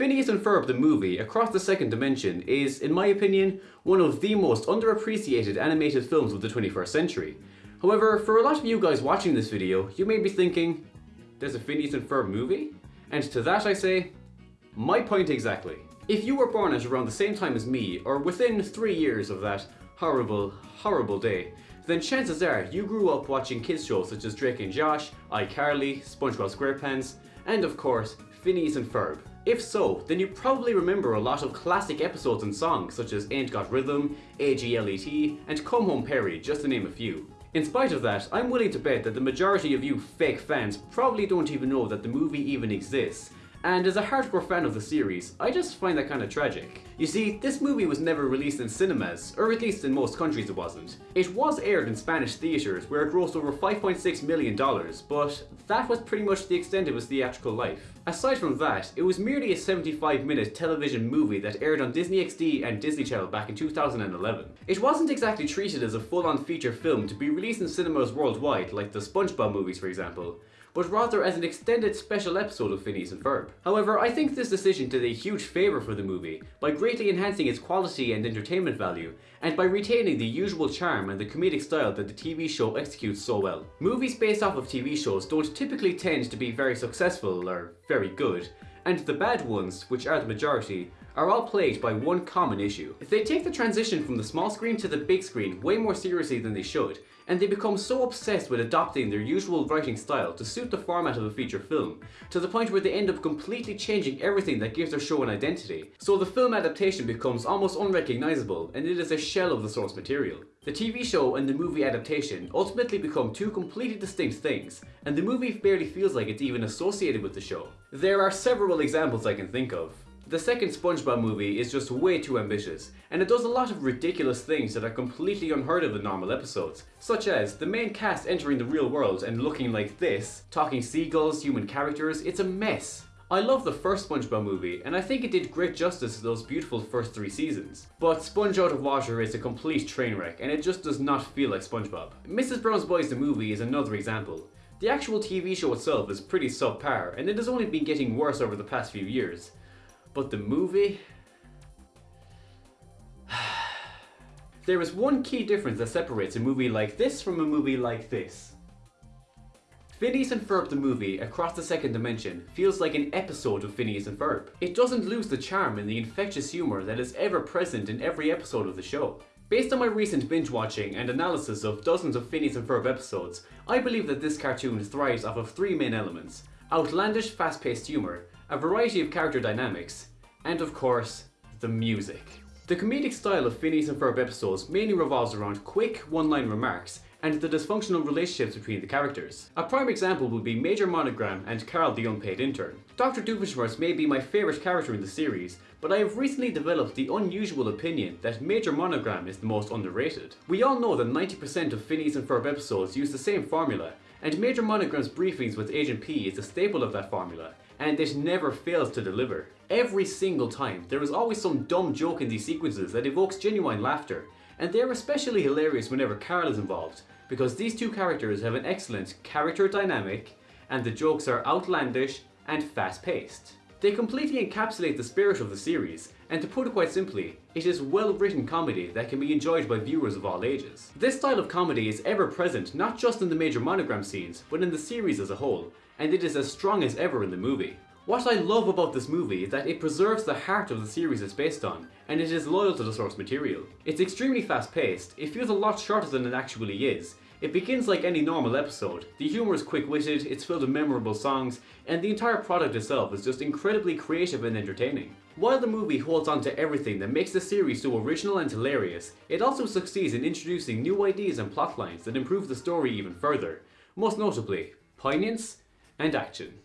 Phineas and Ferb the movie, Across the Second Dimension, is, in my opinion, one of the most underappreciated animated films of the 21st century. However, for a lot of you guys watching this video, you may be thinking, there's a Phineas and Ferb movie? And to that I say, my point exactly. If you were born at around the same time as me, or within three years of that horrible, horrible day, then chances are you grew up watching kids shows such as Drake and Josh, iCarly, SpongeBob SquarePants, and of course, Phineas and Ferb. If so, then you probably remember a lot of classic episodes and songs such as Ain't Got Rhythm, AGLET, and Come Home Perry, just to name a few. In spite of that, I'm willing to bet that the majority of you fake fans probably don't even know that the movie even exists, and as a hardcore fan of the series, I just find that kinda tragic. You see, this movie was never released in cinemas, or at least in most countries it wasn't. It was aired in Spanish theatres where it grossed over $5.6 million, but that was pretty much the extent of its theatrical life. Aside from that, it was merely a 75 minute television movie that aired on Disney XD and Disney Channel back in 2011. It wasn't exactly treated as a full-on feature film to be released in cinemas worldwide like the SpongeBob movies for example, but rather as an extended special episode of Phineas and Ferb. However, I think this decision did a huge favour for the movie by greatly enhancing its quality and entertainment value, and by retaining the usual charm and the comedic style that the TV show executes so well. Movies based off of TV shows don't typically tend to be very successful or very good, and the bad ones, which are the majority, are all plagued by one common issue. If they take the transition from the small screen to the big screen way more seriously than they should, and they become so obsessed with adopting their usual writing style to suit the format of a feature film, to the point where they end up completely changing everything that gives their show an identity. So the film adaptation becomes almost unrecognisable, and it is a shell of the source material. The TV show and the movie adaptation ultimately become two completely distinct things, and the movie barely feels like it's even associated with the show. There are several examples I can think of. The second SpongeBob movie is just way too ambitious, and it does a lot of ridiculous things that are completely unheard of in normal episodes, such as the main cast entering the real world and looking like this, talking seagulls, human characters, it's a mess. I love the first SpongeBob movie, and I think it did great justice to those beautiful first three seasons. But Sponge Out of Water is a complete train wreck, and it just does not feel like SpongeBob. Mrs. Brown's Boys the movie is another example. The actual TV show itself is pretty subpar, and it has only been getting worse over the past few years. But the movie? there is one key difference that separates a movie like this from a movie like this. Phineas and Ferb the movie, Across the Second Dimension, feels like an episode of Phineas and Ferb. It doesn't lose the charm and the infectious humour that is ever present in every episode of the show. Based on my recent binge watching and analysis of dozens of Phineas and Ferb episodes, I believe that this cartoon thrives off of three main elements. Outlandish, fast-paced humour, a variety of character dynamics, and of course, the music. The comedic style of Phineas and Ferb episodes mainly revolves around quick, one-line remarks and the dysfunctional relationships between the characters. A prime example would be Major Monogram and Carl the Unpaid Intern. Dr. Doofenshmirtz may be my favourite character in the series, but I have recently developed the unusual opinion that Major Monogram is the most underrated. We all know that 90% of Phineas and Ferb episodes use the same formula, and Major Monogram's briefings with Agent P is a staple of that formula, and it never fails to deliver. Every single time, there is always some dumb joke in these sequences that evokes genuine laughter, and they're especially hilarious whenever Carl is involved, because these two characters have an excellent character dynamic, and the jokes are outlandish and fast-paced. They completely encapsulate the spirit of the series, and to put it quite simply, it is well-written comedy that can be enjoyed by viewers of all ages. This style of comedy is ever present not just in the major monogram scenes, but in the series as a whole, and it is as strong as ever in the movie. What I love about this movie is that it preserves the heart of the series it's based on, and it is loyal to the source material. It's extremely fast paced, it feels a lot shorter than it actually is, it begins like any normal episode, the humour is quick-witted, it's filled with memorable songs, and the entire product itself is just incredibly creative and entertaining. While the movie holds on to everything that makes the series so original and hilarious, it also succeeds in introducing new ideas and plotlines that improve the story even further, most notably, poignance and action.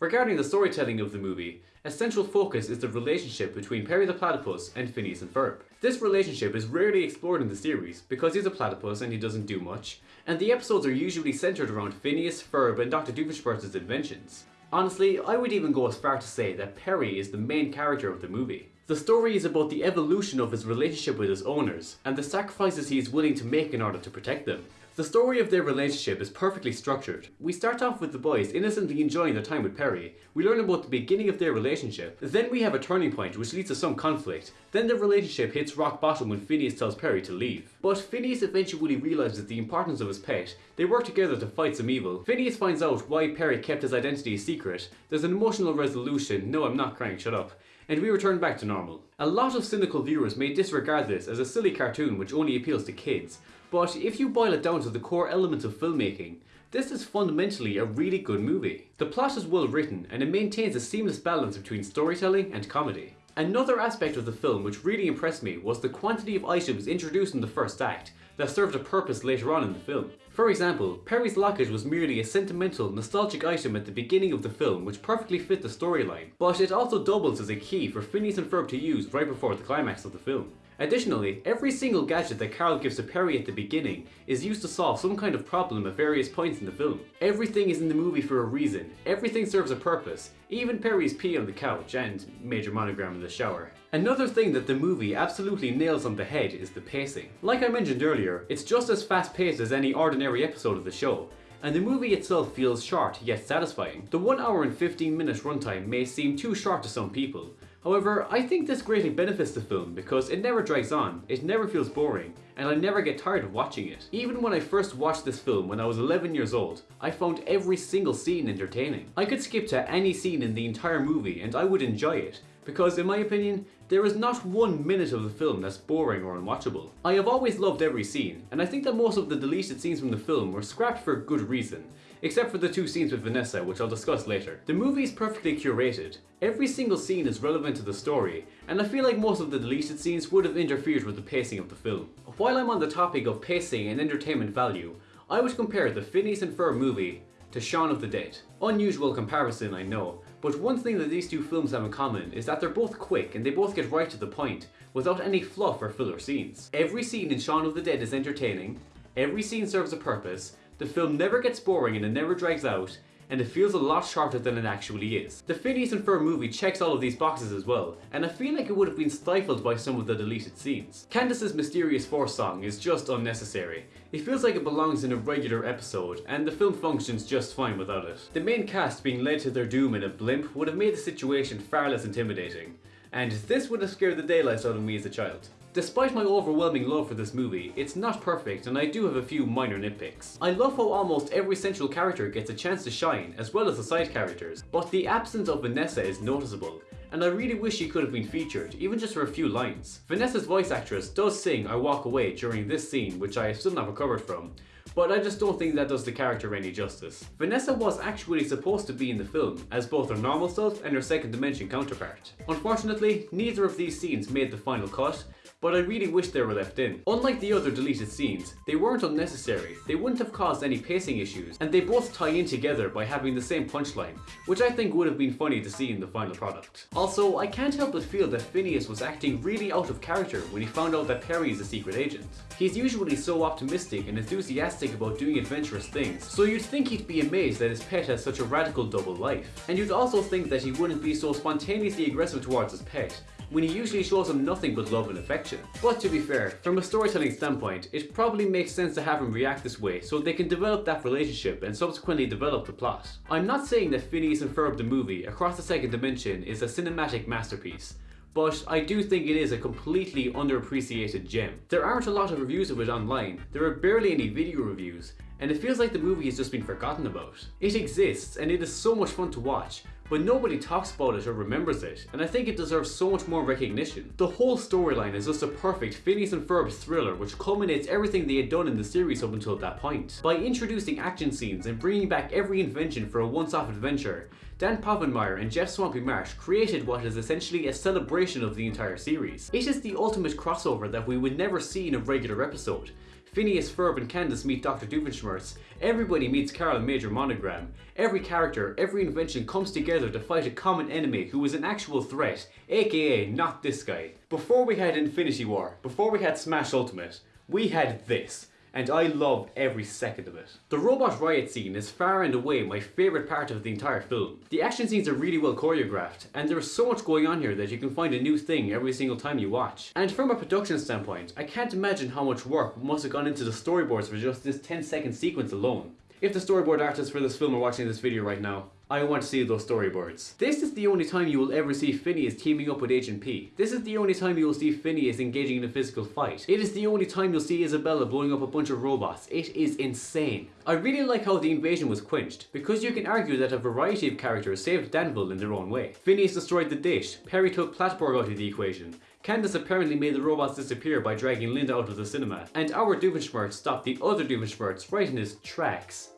Regarding the storytelling of the movie, a central focus is the relationship between Perry the Platypus and Phineas and Ferb. This relationship is rarely explored in the series because he's a platypus and he doesn't do much, and the episodes are usually centered around Phineas, Ferb and Dr. Doofenshmirtz's inventions. Honestly, I would even go as far to say that Perry is the main character of the movie. The story is about the evolution of his relationship with his owners, and the sacrifices he is willing to make in order to protect them. The story of their relationship is perfectly structured. We start off with the boys innocently enjoying their time with Perry. We learn about the beginning of their relationship. Then we have a turning point which leads to some conflict. Then the relationship hits rock bottom when Phineas tells Perry to leave. But Phineas eventually realizes the importance of his pet. They work together to fight some evil. Phineas finds out why Perry kept his identity a secret. There's an emotional resolution. No, I'm not crying, shut up and we return back to normal. A lot of cynical viewers may disregard this as a silly cartoon which only appeals to kids, but if you boil it down to the core elements of filmmaking, this is fundamentally a really good movie. The plot is well written and it maintains a seamless balance between storytelling and comedy. Another aspect of the film which really impressed me was the quantity of items introduced in the first act that served a purpose later on in the film. For example, Perry's locket was merely a sentimental, nostalgic item at the beginning of the film which perfectly fit the storyline, but it also doubles as a key for Phineas and Ferb to use right before the climax of the film. Additionally, every single gadget that Carl gives to Perry at the beginning is used to solve some kind of problem at various points in the film. Everything is in the movie for a reason, everything serves a purpose, even Perry's pee on the couch and major monogram in the shower. Another thing that the movie absolutely nails on the head is the pacing. Like I mentioned earlier, it's just as fast paced as any ordinary episode of the show, and the movie itself feels short yet satisfying. The 1 hour and 15 minute runtime may seem too short to some people, However, I think this greatly benefits the film because it never drags on, it never feels boring, and I never get tired of watching it. Even when I first watched this film when I was 11 years old, I found every single scene entertaining. I could skip to any scene in the entire movie and I would enjoy it, because in my opinion, there is not one minute of the film that's boring or unwatchable. I have always loved every scene, and I think that most of the deleted scenes from the film were scrapped for good reason, except for the two scenes with Vanessa, which I'll discuss later. The movie is perfectly curated. Every single scene is relevant to the story, and I feel like most of the deleted scenes would have interfered with the pacing of the film. While I'm on the topic of pacing and entertainment value, I would compare the Phineas and Ferb movie to Shaun of the Dead. Unusual comparison, I know, but one thing that these two films have in common is that they're both quick and they both get right to the point, without any fluff or filler scenes. Every scene in Shaun of the Dead is entertaining, every scene serves a purpose, the film never gets boring and it never drags out, and it feels a lot shorter than it actually is. The Phineas and Ferb movie checks all of these boxes as well, and I feel like it would have been stifled by some of the deleted scenes. Candace's Mysterious Force song is just unnecessary. It feels like it belongs in a regular episode, and the film functions just fine without it. The main cast being led to their doom in a blimp would have made the situation far less intimidating, and this would have scared the daylights out of me as a child. Despite my overwhelming love for this movie, it's not perfect and I do have a few minor nitpicks. I love how almost every central character gets a chance to shine, as well as the side characters, but the absence of Vanessa is noticeable, and I really wish she could have been featured, even just for a few lines. Vanessa's voice actress does sing I Walk Away during this scene, which I still not recovered from, but I just don't think that does the character any justice. Vanessa was actually supposed to be in the film, as both her normal self and her second dimension counterpart. Unfortunately, neither of these scenes made the final cut, but I really wish they were left in. Unlike the other deleted scenes, they weren't unnecessary, they wouldn't have caused any pacing issues, and they both tie in together by having the same punchline, which I think would have been funny to see in the final product. Also, I can't help but feel that Phineas was acting really out of character when he found out that Perry is a secret agent. He's usually so optimistic and enthusiastic about doing adventurous things, so you'd think he'd be amazed that his pet has such a radical double life. And you'd also think that he wouldn't be so spontaneously aggressive towards his pet, when he usually shows him nothing but love and affection. But to be fair, from a storytelling standpoint, it probably makes sense to have him react this way so they can develop that relationship and subsequently develop the plot. I'm not saying that Phineas and Ferb the movie Across the Second Dimension is a cinematic masterpiece, but I do think it is a completely underappreciated gem. There aren't a lot of reviews of it online, there are barely any video reviews, and it feels like the movie has just been forgotten about. It exists, and it is so much fun to watch, but nobody talks about it or remembers it, and I think it deserves so much more recognition. The whole storyline is just a perfect Phineas and Ferb thriller which culminates everything they had done in the series up until that point. By introducing action scenes and bringing back every invention for a once-off adventure, Dan Povenmire and Jeff Swampy Marsh created what is essentially a celebration of the entire series. It is the ultimate crossover that we would never see in a regular episode, Phineas, Ferb and Candace meet Dr. Doofenshmirtz. Everybody meets Carl Major Monogram. Every character, every invention comes together to fight a common enemy who is an actual threat, aka not this guy. Before we had Infinity War, before we had Smash Ultimate, we had this. And I love every second of it. The robot riot scene is far and away my favourite part of the entire film. The action scenes are really well choreographed, and there is so much going on here that you can find a new thing every single time you watch. And from a production standpoint, I can't imagine how much work must have gone into the storyboards for just this 10 second sequence alone. If the storyboard artists for this film are watching this video right now, I want to see those storyboards. This is the only time you will ever see Phineas teaming up with Agent P. This is the only time you will see Phineas engaging in a physical fight. It is the only time you'll see Isabella blowing up a bunch of robots. It is insane. I really like how the invasion was quenched, because you can argue that a variety of characters saved Danville in their own way. Phineas destroyed the dish, Perry took Platyborg out of the equation, Candace apparently made the robots disappear by dragging Linda out of the cinema, and our Doofenshmirtz stopped the other Doofenshmirtz right in his tracks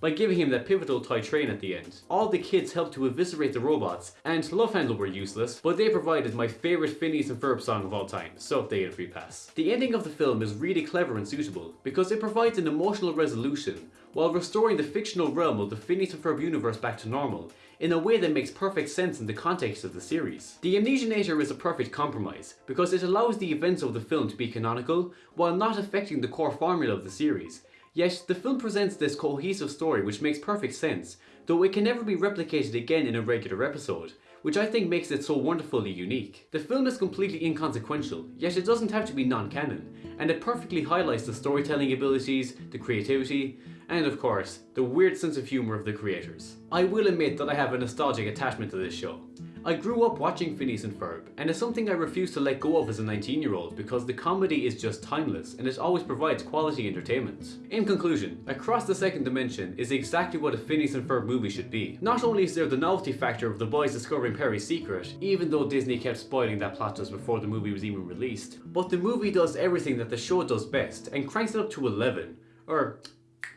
by giving him that pivotal toy train at the end. All the kids helped to eviscerate the robots, and Love Händel were useless, but they provided my favourite Phineas and Ferb song of all time, so they get a free pass. The ending of the film is really clever and suitable, because it provides an emotional resolution, while restoring the fictional realm of the Phineas and Ferb universe back to normal, in a way that makes perfect sense in the context of the series. The Amnesianator is a perfect compromise, because it allows the events of the film to be canonical, while not affecting the core formula of the series, Yet, the film presents this cohesive story which makes perfect sense, though it can never be replicated again in a regular episode, which I think makes it so wonderfully unique. The film is completely inconsequential, yet it doesn't have to be non-canon, and it perfectly highlights the storytelling abilities, the creativity, and of course, the weird sense of humour of the creators. I will admit that I have a nostalgic attachment to this show. I grew up watching Phineas and Ferb, and it's something I refuse to let go of as a 19 year old because the comedy is just timeless and it always provides quality entertainment. In conclusion, Across the Second Dimension is exactly what a Phineas and Ferb movie should be. Not only is there the novelty factor of the boys discovering Perry's secret, even though Disney kept spoiling that plot just before the movie was even released, but the movie does everything that the show does best and cranks it up to 11, or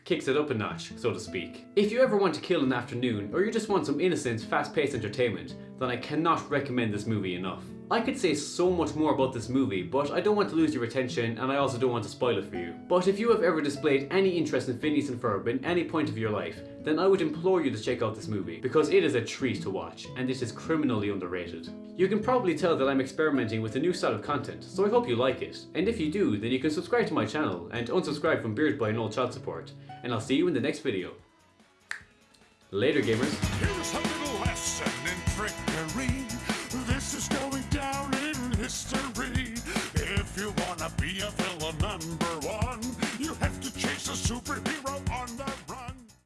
kicks it up a notch, so to speak. If you ever want to kill an afternoon, or you just want some innocent, fast-paced entertainment, then I cannot recommend this movie enough. I could say so much more about this movie, but I don't want to lose your attention and I also don't want to spoil it for you. But if you have ever displayed any interest in Phineas and Ferb in any point of your life, then I would implore you to check out this movie, because it is a treat to watch, and it is criminally underrated. You can probably tell that I'm experimenting with a new style of content, so I hope you like it. And if you do, then you can subscribe to my channel, and unsubscribe from Beard by No Child Support. And I'll see you in the next video. Later gamers. Be a villain number one, you have to chase a superhero